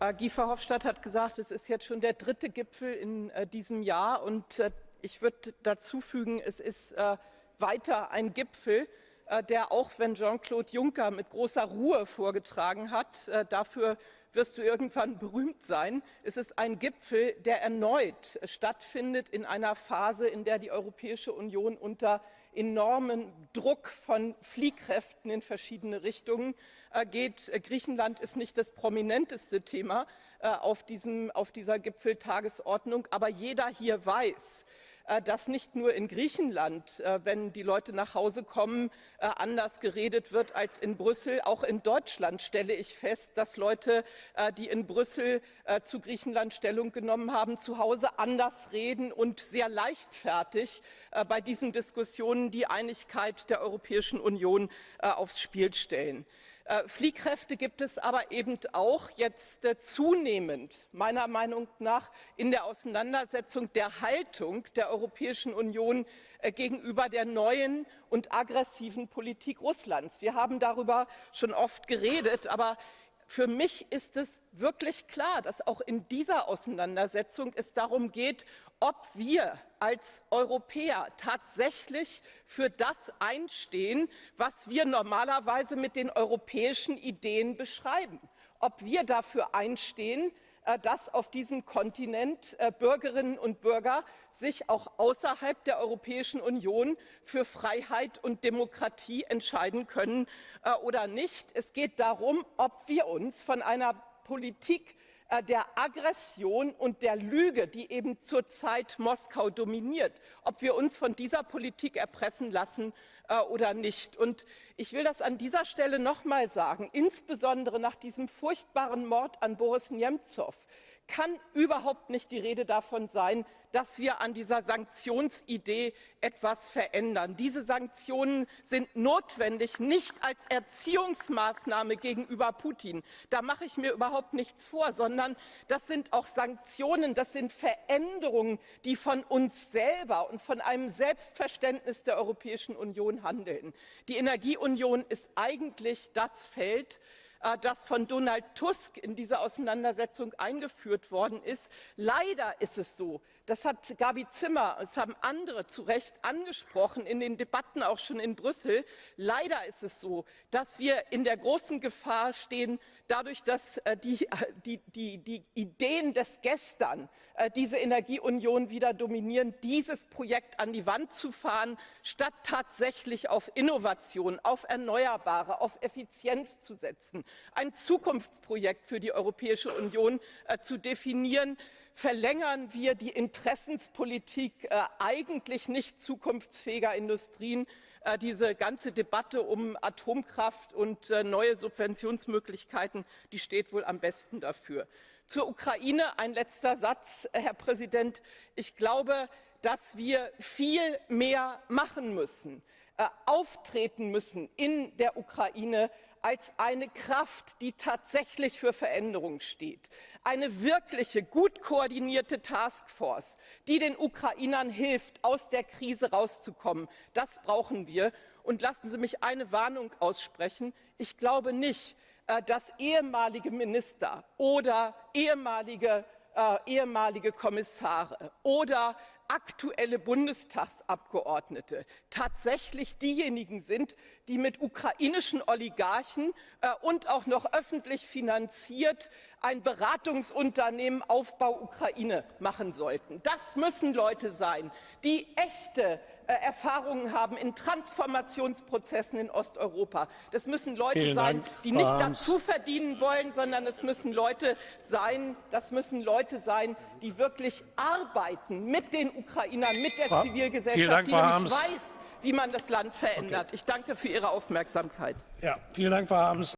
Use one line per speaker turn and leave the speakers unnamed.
Äh, Guy Verhofstadt hat gesagt, es ist jetzt schon der dritte Gipfel in äh, diesem Jahr. Und äh, ich würde dazu fügen, es ist weiter ein Gipfel, der auch, wenn Jean-Claude Juncker mit großer Ruhe vorgetragen hat, dafür wirst du irgendwann berühmt sein. Es ist ein Gipfel, der erneut stattfindet in einer Phase, in der die Europäische Union unter enormen Druck von Fliehkräften in verschiedene Richtungen äh, geht. Griechenland ist nicht das prominenteste Thema äh, auf, diesem, auf dieser Gipfeltagesordnung, aber jeder hier weiß, dass nicht nur in Griechenland, äh, wenn die Leute nach Hause kommen, äh, anders geredet wird als in Brüssel. Auch in Deutschland stelle ich fest, dass Leute, die in Brüssel zu Griechenland Stellung genommen haben, zu Hause anders reden und sehr leichtfertig bei diesen Diskussionen die Einigkeit der Europäischen Union aufs Spiel stellen. Äh, Fliehkräfte gibt es aber eben auch jetzt äh, zunehmend, meiner Meinung nach, in der Auseinandersetzung der Haltung der Europäischen Union äh, gegenüber der neuen und aggressiven Politik Russlands. Wir haben darüber schon oft geredet, aber für mich ist es wirklich klar, dass auch in dieser Auseinandersetzung es darum geht, ob wir als Europäer tatsächlich für das einstehen, was wir normalerweise mit den europäischen Ideen beschreiben. Ob wir dafür einstehen, dass auf diesem Kontinent äh, Bürgerinnen und Bürger sich auch außerhalb der Europäischen Union für Freiheit und Demokratie entscheiden können äh, oder nicht. Es geht darum, ob wir uns von einer Politik der Aggression und der Lüge, die eben zurzeit Moskau dominiert, ob wir uns von dieser Politik erpressen lassen oder nicht. Und ich will das an dieser Stelle noch mal sagen, insbesondere nach diesem furchtbaren Mord an Boris Nemzow kann überhaupt nicht die Rede davon sein, dass wir an dieser Sanktionsidee etwas verändern. Diese Sanktionen sind notwendig, nicht als Erziehungsmaßnahme gegenüber Putin. Da mache ich mir überhaupt nichts vor, sondern das sind auch Sanktionen, das sind Veränderungen, die von uns selber und von einem Selbstverständnis der Europäischen Union handeln. Die Energieunion ist eigentlich das Feld, das von Donald Tusk in dieser Auseinandersetzung eingeführt worden ist. Leider ist es so, das hat Gabi Zimmer, das haben andere zu Recht angesprochen, in den Debatten auch schon in Brüssel. Leider ist es so, dass wir in der großen Gefahr stehen, dadurch, dass äh, die, äh, die, die, die Ideen des Gestern äh, diese Energieunion wieder dominieren, dieses Projekt an die Wand zu fahren, statt tatsächlich auf Innovation, auf Erneuerbare, auf Effizienz zu setzen, ein Zukunftsprojekt für die Europäische Union zu definieren, verlängern wir die Interessenspolitik äh, eigentlich nicht zukunftsfähiger Industrien. Äh, diese ganze Debatte um Atomkraft und äh, neue Subventionsmöglichkeiten, die steht wohl am besten dafür. Zur Ukraine ein letzter Satz, Herr Präsident. Ich glaube, dass wir viel mehr machen müssen, auftreten müssen in der Ukraine, als eine Kraft, die tatsächlich für Veränderung steht. Eine wirkliche, gut koordinierte Taskforce, die den Ukrainern hilft, aus der Krise rauszukommen. Das brauchen wir. Und lassen Sie mich eine Warnung aussprechen. Ich glaube nicht, äh, dass ehemalige Minister oder ehemalige, äh, ehemalige Kommissare oder aktuelle Bundestagsabgeordnete tatsächlich diejenigen sind, die mit ukrainischen Oligarchen äh, und auch noch öffentlich finanziert ein Beratungsunternehmen Aufbau Ukraine machen sollten. Das müssen Leute sein, die echte äh, Erfahrungen haben in Transformationsprozessen in Osteuropa. Das müssen Leute Vielen sein, Dank, die nicht dazu verdienen wollen, sondern es müssen Leute sein, das müssen Leute sein, die wirklich arbeiten mit den Ukrainern, mit der Zivilgesellschaft, Dank, die nämlich weiß, wie man das Land verändert. Okay. Ich danke für Ihre Aufmerksamkeit.
Ja, vielen Dank, Frau Harms.